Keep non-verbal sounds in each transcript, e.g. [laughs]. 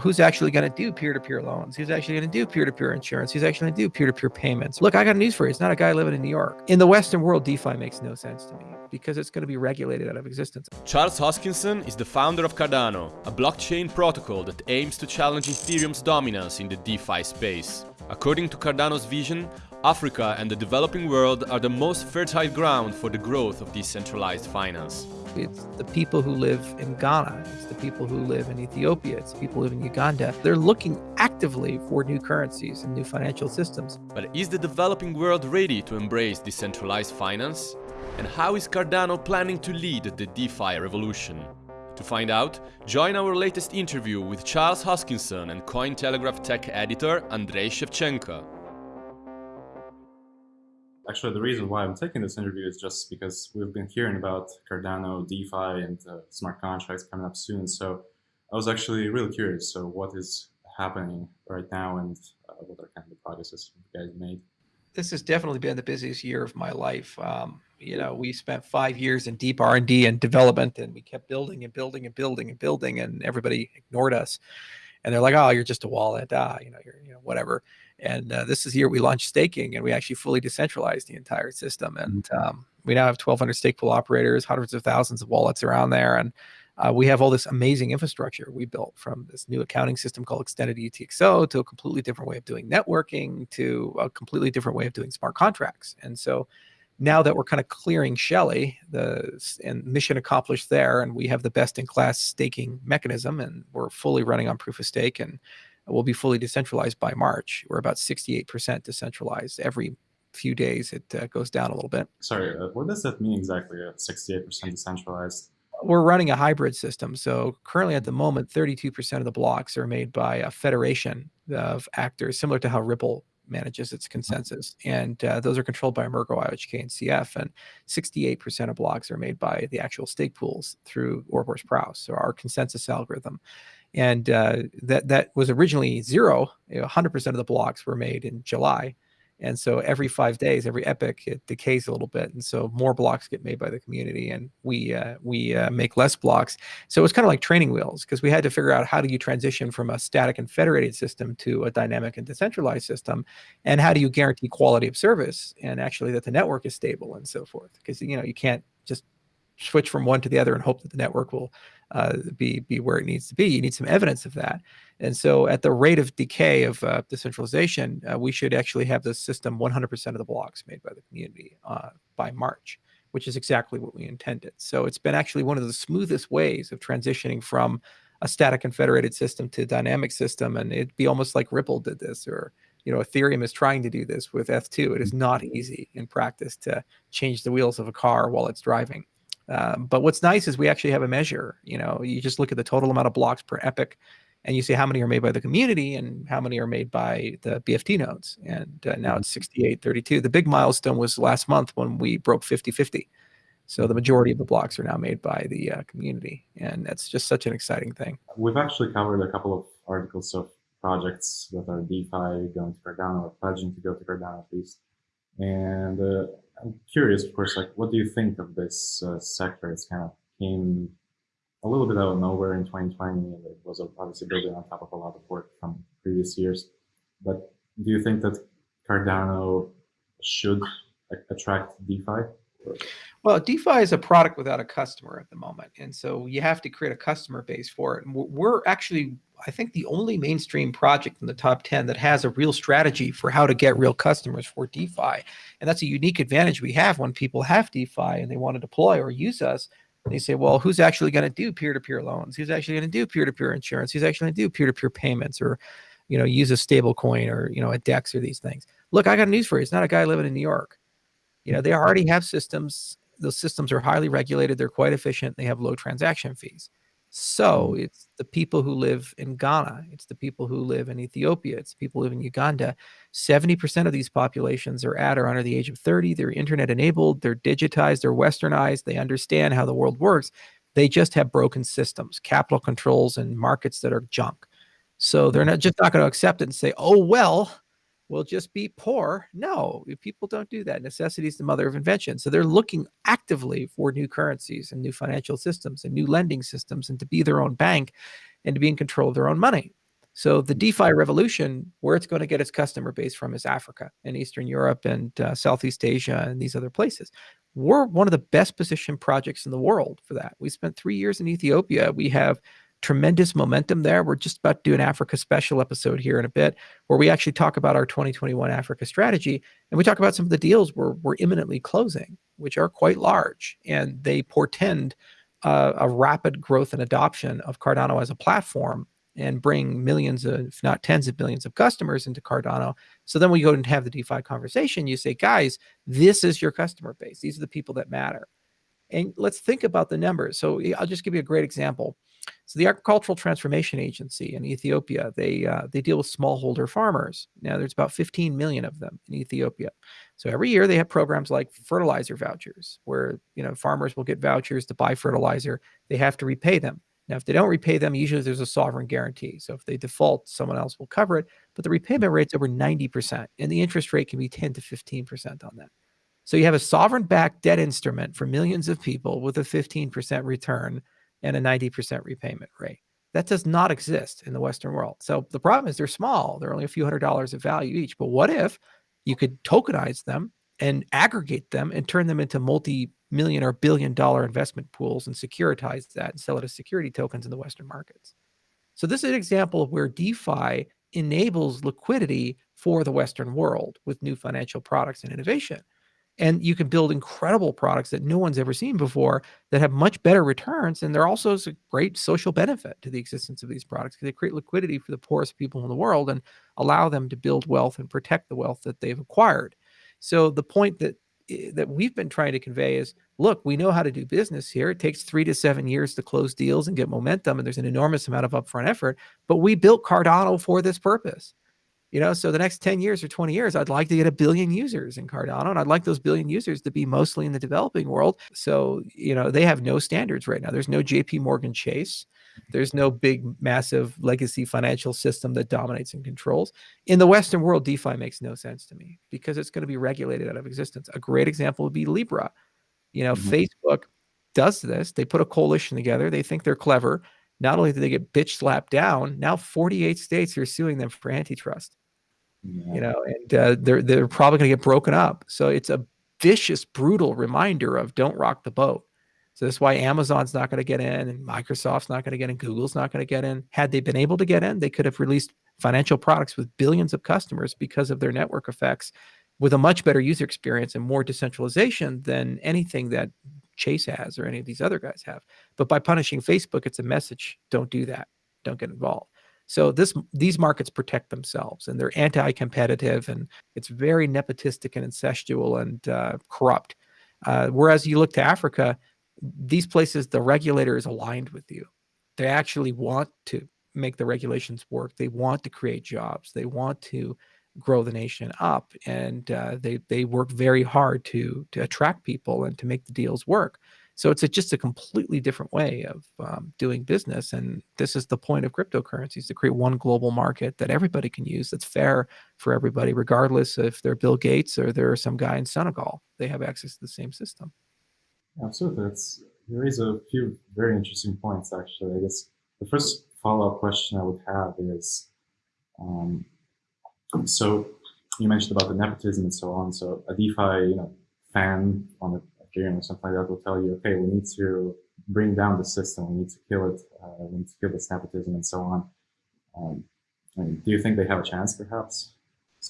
who's actually going to do peer-to-peer loans? Who's actually going to do peer-to-peer insurance? Who's actually going to do peer-to-peer payments? Look i got news for you. It's not a guy living in new york. In the western world defi makes no sense to me because it's going to be regulated out of existence. Charles hoskinson is the founder of cardano a blockchain protocol that aims to challenge ethereum's dominance in the defi space. According to cardano's vision Africa and the developing world are the most fertile ground for the growth of decentralized finance. It's the people who live in Ghana, it's the people who live in Ethiopia, it's the people who live in Uganda. They're looking actively for new currencies and new financial systems. But is the developing world ready to embrace decentralized finance? And how is Cardano planning to lead the DeFi revolution? To find out, join our latest interview with Charles Hoskinson and Cointelegraph tech editor Andrei Shevchenko. Actually, the reason why I'm taking this interview is just because we've been hearing about Cardano, DeFi, and uh, smart contracts coming up soon. So I was actually really curious. So what is happening right now and uh, what are kind of the progresses you guys made? This has definitely been the busiest year of my life. Um, you know, we spent five years in deep R&D and development, and we kept building and building and building and building, and everybody ignored us. And they're like, "Oh, you're just a wallet, ah, you know, you're, you know, whatever." And uh, this is the year we launched staking and we actually fully decentralized the entire system. Mm-hmm. And um, we now have 1,200 stake pool operators, hundreds of thousands of wallets around there. And uh, we have all this amazing infrastructure we built from this new accounting system called Extended UTXO to a completely different way of doing networking to a completely different way of doing smart contracts. And so now that we're kind of clearing Shelley, the and mission accomplished there, and we have the best in class staking mechanism, and we're fully running on proof of stake and will be fully decentralized by March. We're about 68% decentralized. Every few days, it uh, goes down a little bit. Sorry, uh, what does that mean exactly, at 68% decentralized? We're running a hybrid system. So currently at the moment, 32% of the blocks are made by a federation of actors, similar to how Ripple manages its consensus. And uh, those are controlled by Emurgo, IOHK, and CF. And 68% of blocks are made by the actual stake pools through Ouroboros Praos, so our consensus algorithm and uh, that that was originally zero. You know, 100% of the blocks were made in July, and so every five days, every epoch, it decays a little bit, and so more blocks get made by the community, and we uh, we uh, make less blocks. So it's kind of like training wheels because we had to figure out how do you transition from a static and federated system to a dynamic and decentralized system, and how do you guarantee quality of service and actually that the network is stable and so forth. Because you know you can't just switch from one to the other and hope that the network will uh, be be where it needs to be. You need some evidence of that. And so, at the rate of decay of uh, decentralization, uh, we should actually have the system 100% of the blocks made by the community uh, by March, which is exactly what we intended. So it's been actually one of the smoothest ways of transitioning from a static and federated system to a dynamic system, and it'd be almost like Ripple did this, or you know, Ethereum is trying to do this with Eth2. It is not easy in practice to change the wheels of a car while it's driving. Um, but what's nice is we actually have a measure. You know, you just look at the total amount of blocks per epoch, and you see how many are made by the community and how many are made by the BFT nodes. And uh, now it's 68, 32. The big milestone was last month when we broke 50, 50. So the majority of the blocks are now made by the uh, community, and that's just such an exciting thing. We've actually covered a couple of articles of projects that are DeFi going to Cardano or pledging to go to Cardano at least. And uh, I'm curious, of course, like what do you think of this uh, sector? It's kind of came a little bit out of nowhere in 2020. And it was obviously building on top of a lot of work from previous years. But do you think that Cardano should attract DeFi? Well, DeFi is a product without a customer at the moment. And so you have to create a customer base for it. And we're actually, I think, the only mainstream project in the top 10 that has a real strategy for how to get real customers for DeFi. And that's a unique advantage we have when people have DeFi and they want to deploy or use us. They say, well, who's actually going to do peer-to-peer loans? Who's actually going to do peer-to-peer insurance? Who's actually going to do peer-to-peer payments or, you know, use a stable coin or, you know, a DEX or these things? Look, I got news for you. It's not a guy living in New York. You know, they already have systems those systems are highly regulated. They're quite efficient. They have low transaction fees. So mm. it's the people who live in Ghana. It's the people who live in Ethiopia. It's the people who live in Uganda. 70% of these populations are at or under the age of 30. They're internet enabled. They're digitized. They're westernized. They understand how the world works. They just have broken systems, capital controls, and markets that are junk. So they're not just not going to accept it and say, oh, well, will just be poor. No, people don't do that. Necessity is the mother of invention. So they're looking actively for new currencies and new financial systems and new lending systems and to be their own bank and to be in control of their own money. So the DeFi revolution, where it's going to get its customer base from is Africa and Eastern Europe and uh, Southeast Asia and these other places. We're one of the best positioned projects in the world for that. We spent three years in Ethiopia. We have tremendous momentum there. We're just about to do an Africa special episode here in a bit, where we actually talk about our 2021 Africa strategy, and we talk about some of the deals we're, we're imminently closing, which are quite large, and they portend uh, a rapid growth and adoption of Cardano as a platform and bring millions of, if not tens of millions of customers into Cardano. So then we go and have the DeFi conversation. You say, guys, this is your customer base. These are the people that matter. And let's think about the numbers. So I'll just give you a great example. So the Agricultural Transformation Agency in Ethiopia, they uh, they deal with smallholder farmers. Now there's about 15 million of them in Ethiopia. So every year they have programs like fertilizer vouchers, where you know farmers will get vouchers to buy fertilizer. They have to repay them. Now, if they don't repay them, usually there's a sovereign guarantee. So if they default, someone else will cover it. But the repayment rate's over 90%, and the interest rate can be 10 to 15% on that. So you have a sovereign backed debt instrument for millions of people with a 15% return and a 90% repayment rate. That does not exist in the Western world. So the problem is they're small. They're only a few hundred dollars of value each. But what if you could tokenize them and aggregate them and turn them into multi-million or billion dollar investment pools and securitize that and sell it as security tokens in the Western markets? So this is an example of where DeFi enables liquidity for the Western world with new financial products and innovation and you can build incredible products that no one's ever seen before that have much better returns and they're also a great social benefit to the existence of these products because they create liquidity for the poorest people in the world and allow them to build wealth and protect the wealth that they've acquired. So the point that eh, that we've been trying to convey is look we know how to do business here. It takes three to seven years to close deals and get momentum and there's an enormous amount of upfront effort but we built cardano for this purpose you know, so the next 10 years or 20 years, I'd like to get a billion users in Cardano. And I'd like those billion users to be mostly in the developing world. So, you know, they have no standards right now. There's no JP Morgan Chase. There's no big, massive legacy financial system that dominates and controls. In the Western world, DeFi makes no sense to me because it's going to be regulated out of existence. A great example would be Libra. You know, mm-hmm. Facebook does this. They put a coalition together. They think they're clever. Not only do they get bitch slapped down, now 48 states are suing them for antitrust yeah. you know, and uh, they're they're probably going to get broken up. So it's a vicious, brutal reminder of don't rock the boat. So that's why Amazon's not going to get in, and Microsoft's not going to get in, Google's not going to get in. Had they been able to get in, they could have released financial products with billions of customers because of their network effects, with a much better user experience and more decentralization than anything that Chase has or any of these other guys have. But by punishing Facebook, it's a message: don't do that, don't get involved. So this these markets protect themselves and they're anti-competitive and it's very nepotistic and incestual and uh, corrupt. Uh, whereas you look to Africa, these places the regulator is aligned with you. They actually want to make the regulations work. They want to create jobs. They want to grow the nation up, and uh, they they work very hard to to attract people and to make the deals work. So it's a, just a completely different way of um, doing business. And this is the point of cryptocurrencies to create one global market that everybody can use that's fair for everybody, regardless if they're Bill Gates or they're some guy in Senegal. They have access to the same system. Absolutely. It's, you raise a few very interesting points, actually. I guess the first follow up question I would have is um, so you mentioned about the nepotism and so on. So a DeFi you know, fan on the Ethereum or something like that will tell you, okay, we need to bring down the system, we need to kill it, uh, we need to kill this nepotism and so on. Um, I mean, do you think they have a chance, perhaps?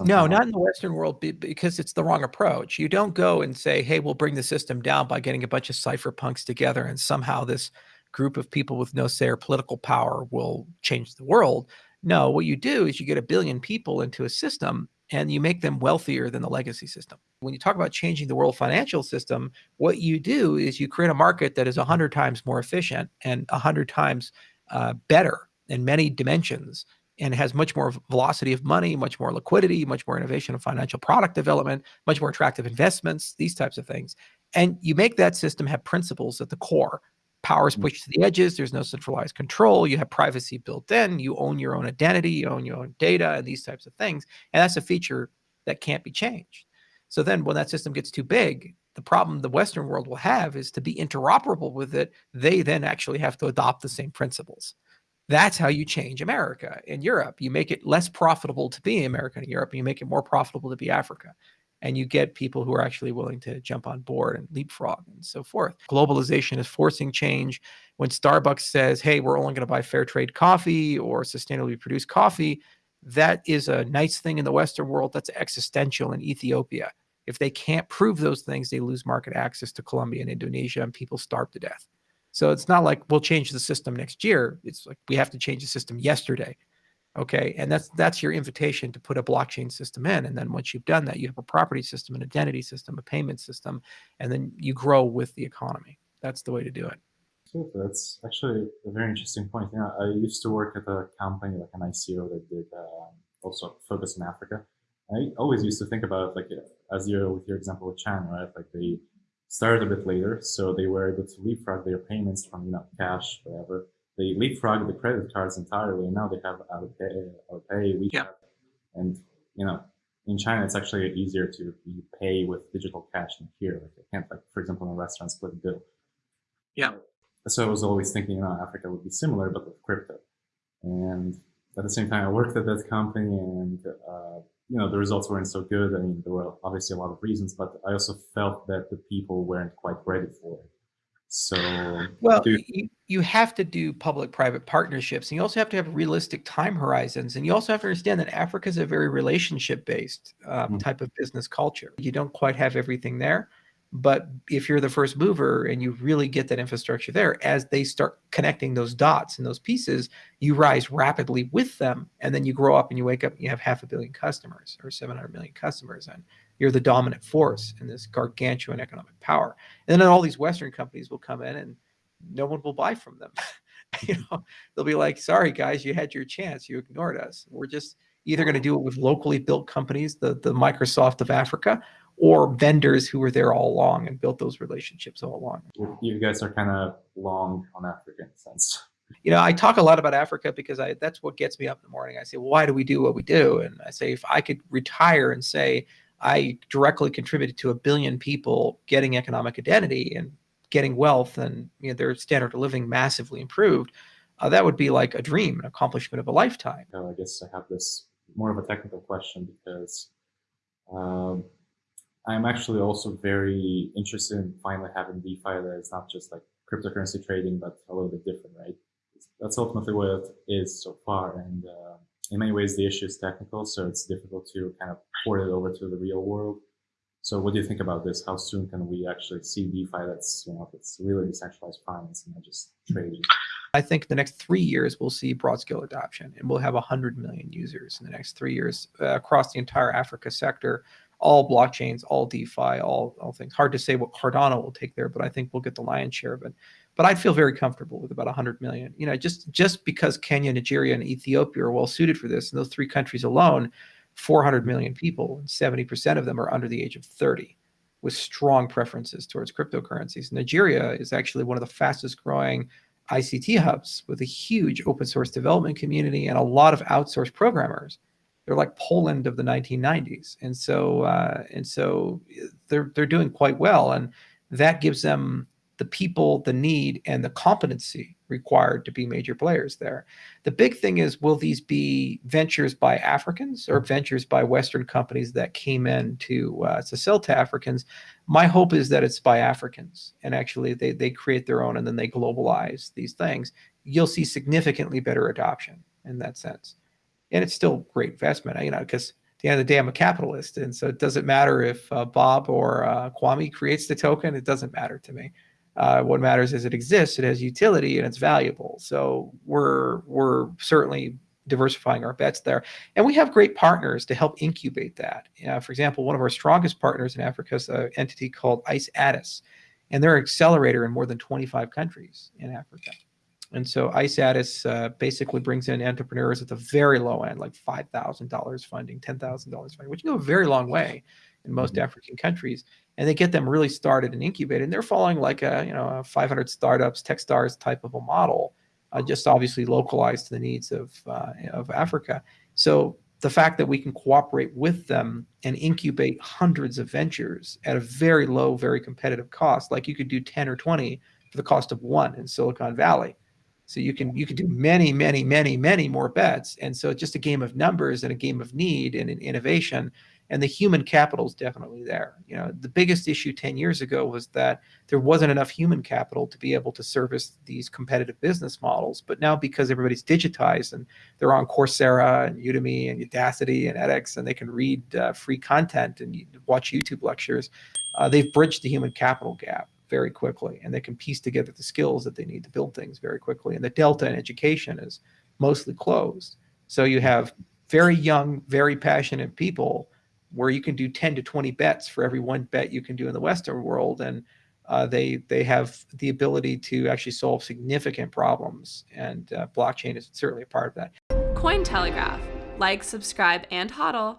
no, like not in the Western world because it's the wrong approach. You don't go and say, hey, we'll bring the system down by getting a bunch of cypherpunks together and somehow this group of people with no say or political power will change the world. No, what you do is you get a billion people into a system and you make them wealthier than the legacy system. When you talk about changing the world financial system, what you do is you create a market that is 100 times more efficient and 100 times uh, better in many dimensions and has much more velocity of money, much more liquidity, much more innovation of financial product development, much more attractive investments, these types of things. And you make that system have principles at the core power is mm. pushed to the edges. There's no centralized control. You have privacy built in. You own your own identity. You own your own data and these types of things. And that's a feature that can't be changed. So then when that system gets too big, the problem the Western world will have is to be interoperable with it. They then actually have to adopt the same principles. That's how you change America and Europe. You make it less profitable to be America and Europe, and you make it more profitable to be Africa. And you get people who are actually willing to jump on board and leapfrog and so forth. Globalization is forcing change. When Starbucks says, hey, we're only going to buy fair trade coffee or sustainably produced coffee, that is a nice thing in the Western world. That's existential in Ethiopia. If they can't prove those things, they lose market access to Colombia and Indonesia, and people starve to death. So it's not like we'll change the system next year. It's like we have to change the system yesterday. Okay. And that's that's your invitation to put a blockchain system in. And then once you've done that, you have a property system, an identity system, a payment system, and then you grow with the economy. That's the way to do it. That's actually a very interesting point. Yeah, I used to work at a company like an ICO that did uh, also focus in Africa. I always used to think about like as you with your example with China, right? Like they started a bit later, so they were able to leapfrog their payments from you know cash, whatever. They leapfrogged the credit cards entirely, and now they have Alipay, Alipay WeChat, yeah. and you know in China it's actually easier to pay with digital cash than here. Like they can't like for example in a restaurant split bill. Yeah. So I was always thinking, you know, Africa would be similar, but with crypto. And at the same time, I worked at that company, and uh, you know the results weren't so good. I mean, there were obviously a lot of reasons, but I also felt that the people weren't quite ready for it. So, well, you, you have to do public-private partnerships, and you also have to have realistic time horizons, and you also have to understand that Africa is a very relationship-based um, mm-hmm. type of business culture. You don't quite have everything there, but if you're the first mover and you really get that infrastructure there, as they start connecting those dots and those pieces, you rise rapidly with them. And then you grow up and you wake up and you have half a billion customers or 700 million customers. And you're the dominant force in this gargantuan economic power. And then all these Western companies will come in and no one will buy from them. [laughs] you know, they'll be like, sorry, guys, you had your chance. You ignored us. We're just either going to do it with locally built companies, the, the Microsoft of Africa, or vendors who were there all along and built those relationships all along. You guys are kind of long on Africa in a sense. You know, I talk a lot about Africa because I that's what gets me up in the morning. I say, well, why do we do what we do? And I say, if I could retire and say I directly contributed to a billion people getting economic identity and getting wealth and you know, their standard of living massively improved, uh, that would be like a dream, an accomplishment of a lifetime. I guess I have this more of a technical question because um, I'm actually also very interested in finally having DeFi that is not just like cryptocurrency trading, but a little bit different, right? That's ultimately what it is so far. And uh, in many ways, the issue is technical, so it's difficult to kind of port it over to the real world. So what do you think about this? How soon can we actually see DeFi that's, you know, it's really decentralized finance and not just trading? I think the next three years we'll see broad scale adoption and we'll have 100 million users in the next three years uh, across the entire Africa sector all blockchains, all DeFi, all, all things. Hard to say what Cardano will take there, but I think we'll get the lion's share of it. But I'd feel very comfortable with about 100 million. You know, just just because Kenya, Nigeria, and Ethiopia are well suited for this, and those three countries alone, 400 million people, and 70% of them are under the age of 30, with strong preferences towards cryptocurrencies. Nigeria is actually one of the fastest growing ICT hubs with a huge open source development community and a lot of outsourced programmers they're like Poland of the 1990s, and so uh, and so they're they're doing quite well, and that gives them the people, the need, and the competency required to be major players there. The big thing is, will these be ventures by Africans or ventures by Western companies that came in to uh, to sell to Africans? My hope is that it's by Africans, and actually they they create their own and then they globalize these things. You'll see significantly better adoption in that sense and it's still great investment, you know, because at the end of the day, I'm a capitalist, and so it doesn't matter if uh, Bob or uh, Kwame creates the token; it doesn't matter to me. Uh, what matters is it exists, it has utility, and it's valuable. So we're we're certainly diversifying our bets there, and we have great partners to help incubate that. You for example, one of our strongest partners in Africa is an entity called Ice Addis, and they're an accelerator in more than 25 countries in Africa. And so ICEADIS uh, basically brings in entrepreneurs at the very low end, like $5,000 funding, $10,000 funding, which can go a very long way in most mm-hmm. African countries. And they get them really started and incubated. And they're following like a, you know, a 500 startups, Techstars type of a model, uh, just obviously localized to the needs of, uh, of Africa. So the fact that we can cooperate with them and incubate hundreds of ventures at a very low, very competitive cost, like you could do 10 or 20 for the cost of one in Silicon Valley So you can you can do many, many, many, many more bets. And so it's just a game of numbers and a game of need and an innovation. And the human capital is definitely there. You know, the biggest issue 10 years ago was that there wasn't enough human capital to be able to service these competitive business models. But now because everybody's digitized and they're on Coursera and Udemy and Udacity and edX and they can read uh, free content and watch YouTube lectures, uh, they've bridged the human capital gap very quickly and they can piece together the skills that they need to build things very quickly. And the delta in education is mostly closed. So you have very young, very passionate people where you can do 10 to 20 bets for every one bet you can do in the Western world. And uh, they, they have the ability to actually solve significant problems. And uh, blockchain is certainly a part of that. Cointelegraph. Like, subscribe, and hodl.